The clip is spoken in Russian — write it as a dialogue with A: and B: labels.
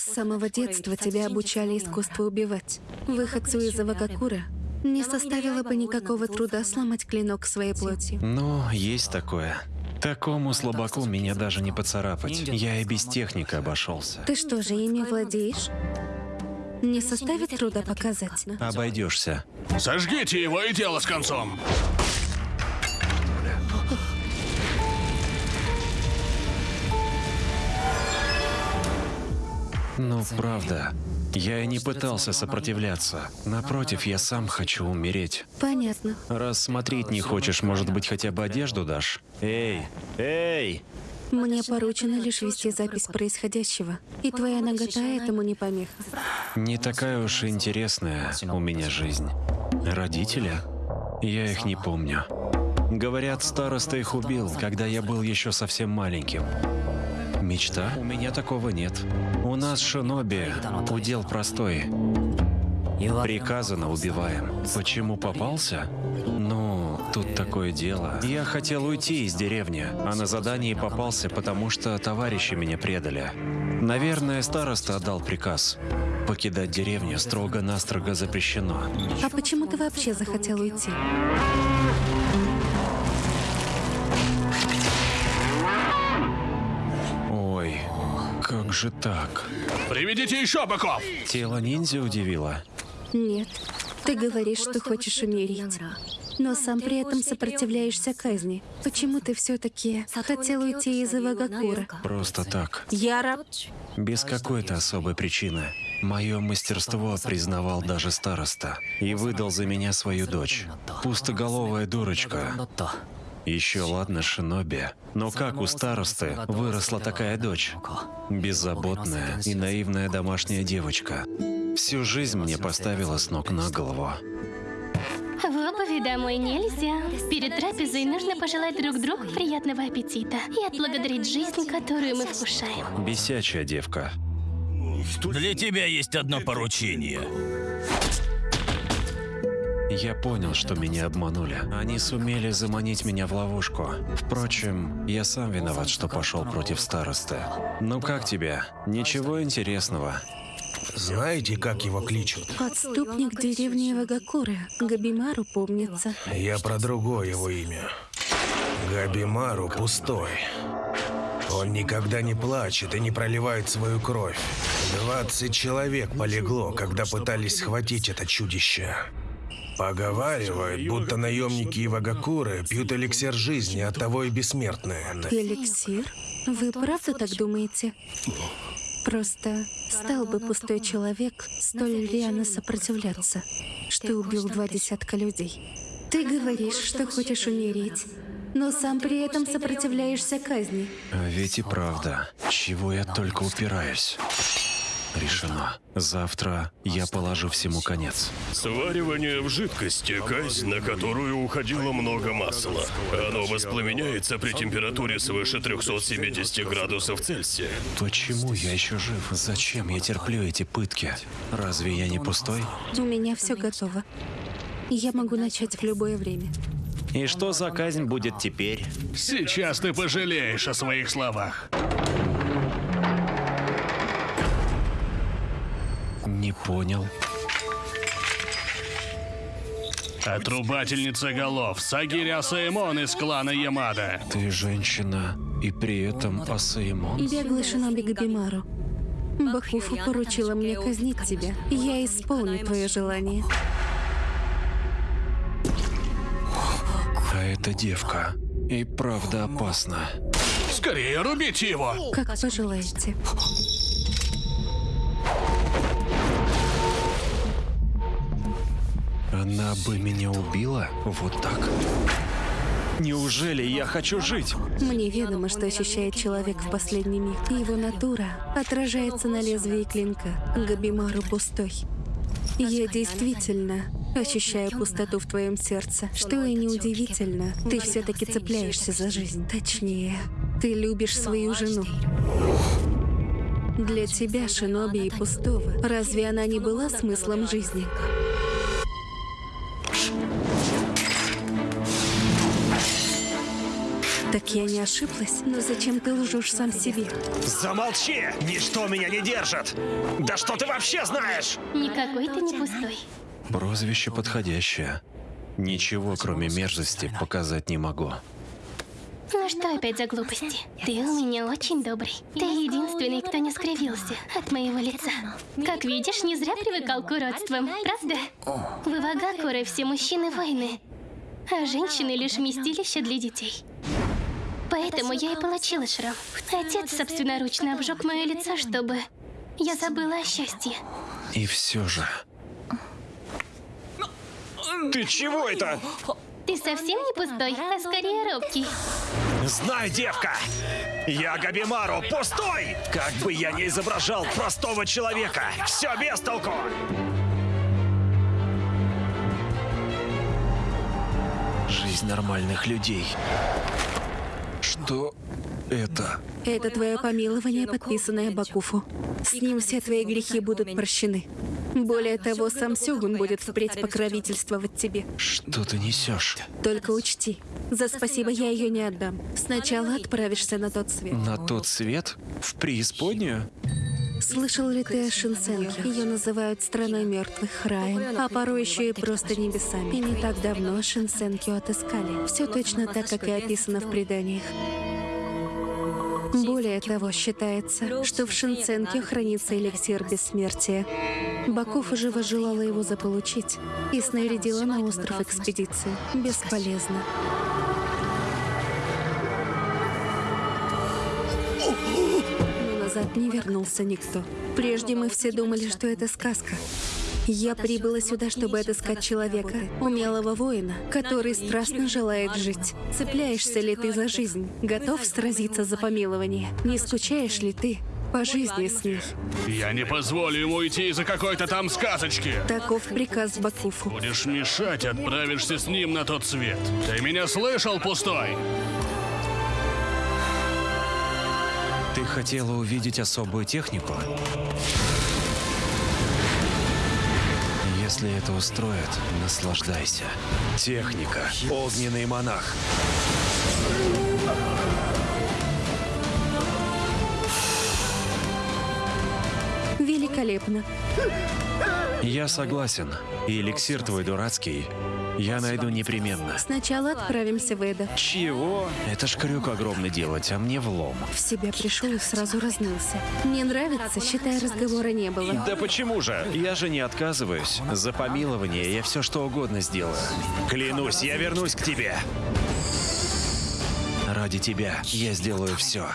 A: С самого детства тебя обучали искусству убивать. Выходцу из Авагакура не составило бы никакого труда сломать клинок своей плотью.
B: Ну, есть такое. Такому слабаку меня даже не поцарапать. Я и без техники обошелся.
A: Ты что же, ими владеешь? Не составит труда показать.
B: Обойдешься.
C: Сожгите его и дело с концом.
B: Ну, правда. Я и не пытался сопротивляться. Напротив, я сам хочу умереть.
A: Понятно.
B: Раз смотреть не хочешь, может быть, хотя бы одежду дашь? Эй, эй!
A: Мне поручено лишь вести запись происходящего, и твоя нагота этому не помеха.
B: Не такая уж и интересная у меня жизнь. Родители? Я их не помню. Говорят, староста их убил, когда я был еще совсем маленьким. Мечта? У меня такого нет. У нас шиноби удел простой. Приказано убиваем. Почему попался? Ну, тут такое дело. Я хотел уйти из деревни, а на задании попался, потому что товарищи меня предали. Наверное, староста отдал приказ. Покидать деревню строго-настрого запрещено.
A: А почему ты вообще захотел уйти?
B: Как же так?
C: Приведите еще быков!
B: Тело ниндзя удивило.
A: Нет. Ты говоришь, что хочешь умереть. Но сам при этом сопротивляешься казни. Почему ты все-таки хотел уйти из Ивагакура?
B: Просто так.
A: Яра,
B: Без какой-то особой причины. Мое мастерство признавал даже староста и выдал за меня свою дочь. Пустоголовая дурочка. Еще ладно, шиноби. Но как у старосты выросла такая дочь? Беззаботная и наивная домашняя девочка. Всю жизнь мне поставила с ног на голову.
D: В обуви домой нельзя. Перед трапезой нужно пожелать друг другу приятного аппетита и отблагодарить жизнь, которую мы вкушаем.
B: Бесячая девка.
E: Для тебя есть одно поручение.
B: Я понял, что меня обманули. Они сумели заманить меня в ловушку. Впрочем, я сам виноват, что пошел против старосты. Ну как тебе? Ничего интересного.
F: Знаете, как его кличут?
A: подступник деревни Ивагакура. Габимару помнится.
F: Я про другое его имя. Габимару пустой. Он никогда не плачет и не проливает свою кровь. 20 человек полегло, когда пытались схватить это чудище. Поговаривают, будто наемники Ивагакуры пьют эликсир жизни, от того и бессмертные.
A: Эликсир? Вы правда так думаете? Просто стал бы пустой человек столь рьяно сопротивляться, что убил два десятка людей. Ты говоришь, что хочешь умереть, но сам при этом сопротивляешься казни.
B: А ведь и правда. Чего я только упираюсь. Решено. Завтра я положу всему конец.
C: Сваривание в жидкости – казнь, на которую уходило много масла. Оно воспламеняется при температуре свыше 370 градусов Цельсия.
B: Почему я еще жив? Зачем я терплю эти пытки? Разве я не пустой?
A: У меня все готово. Я могу начать в любое время.
B: И что за казнь будет теперь?
C: Сейчас ты пожалеешь о своих словах.
B: Понял.
C: Отрубательница голов Сагиря Саимон из клана Ямада.
B: Ты женщина, и при этом Асаимон?
A: Беглый шиноби Габимару. Бакуфу поручила мне казнить тебя. Я исполню твое желание.
B: А эта девка и правда опасна.
C: Скорее рубите его!
A: Как пожелаете.
B: Она бы меня убила? Вот так? Неужели я хочу жить?
A: Мне ведомо, что ощущает человек в последний миг. Его натура отражается на лезвии клинка. Габимару пустой. Я действительно ощущаю пустоту в твоем сердце. Что и неудивительно, ты все-таки цепляешься за жизнь. Точнее, ты любишь свою жену. Для тебя, Шиноби и Пустого, разве она не была смыслом жизни? Так я не ошиблась? Но зачем ты лжешь сам себе?
B: Замолчи! Ничто меня не держит! Да что ты вообще знаешь?
D: Никакой ты не пустой.
B: Прозвище подходящее. Ничего, кроме мерзости, показать не могу.
D: Ну что опять за глупости? Ты у меня очень добрый. Ты единственный, кто не скривился от моего лица. Как видишь, не зря привыкал к уродствам, правда? В Ивагакуре все мужчины воины, а женщины лишь вместилище для детей. Поэтому я и получила шрам. Отец собственноручно обжег мое лицо, чтобы я забыла о счастье.
B: И все же... Ты чего это?
D: Ты совсем не пустой, а скорее робкий.
B: Знай, девка! Я Габимару, пустой! Как бы я ни изображал простого человека, все без толку! Жизнь нормальных людей. Что это?
A: Это твое помилование, подписанное Бакуфу. С ним все твои грехи будут прощены. Более того, сам Сёгун будет впредь покровительствовать тебе.
B: Что ты несешь?
A: Только учти, за спасибо я ее не отдам. Сначала отправишься на тот свет.
B: На тот свет? В преисподнюю?
A: Слышал ли ты о Шинсенке? Ее называют страной мертвых раем, а порой еще и просто небесами. И не так давно Шинсенкю отыскали. Все точно так, как и описано в преданиях. Более того, считается, что в Шинценке хранится эликсир бессмертия. Баков живо желала его заполучить и снарядила на остров экспедиции. Бесполезно. Но назад не вернулся никто. Прежде мы все думали, что это сказка. Я прибыла сюда, чтобы отыскать человека, умелого воина, который страстно желает жить. Цепляешься ли ты за жизнь? Готов сразиться за помилование? Не скучаешь ли ты по жизни с ней?
G: Я не позволю ему уйти из-за какой-то там сказочки.
A: Таков приказ Бакуфу.
G: Будешь мешать, отправишься с ним на тот свет. Ты меня слышал, пустой?
B: Ты хотела увидеть особую технику? Если это устроит, наслаждайся. Техника. Огненный монах.
A: Великолепно.
B: Я согласен. И эликсир твой дурацкий я найду непременно.
A: Сначала отправимся в Эда.
B: Чего? Это ж крюк огромный делать, а мне влом.
A: В себя пришел и сразу разнылся. Не нравится, считай, разговора не было.
B: Да почему же? Я же не отказываюсь. За помилование я все что угодно сделаю. Клянусь, я вернусь к тебе. Ради тебя я сделаю все.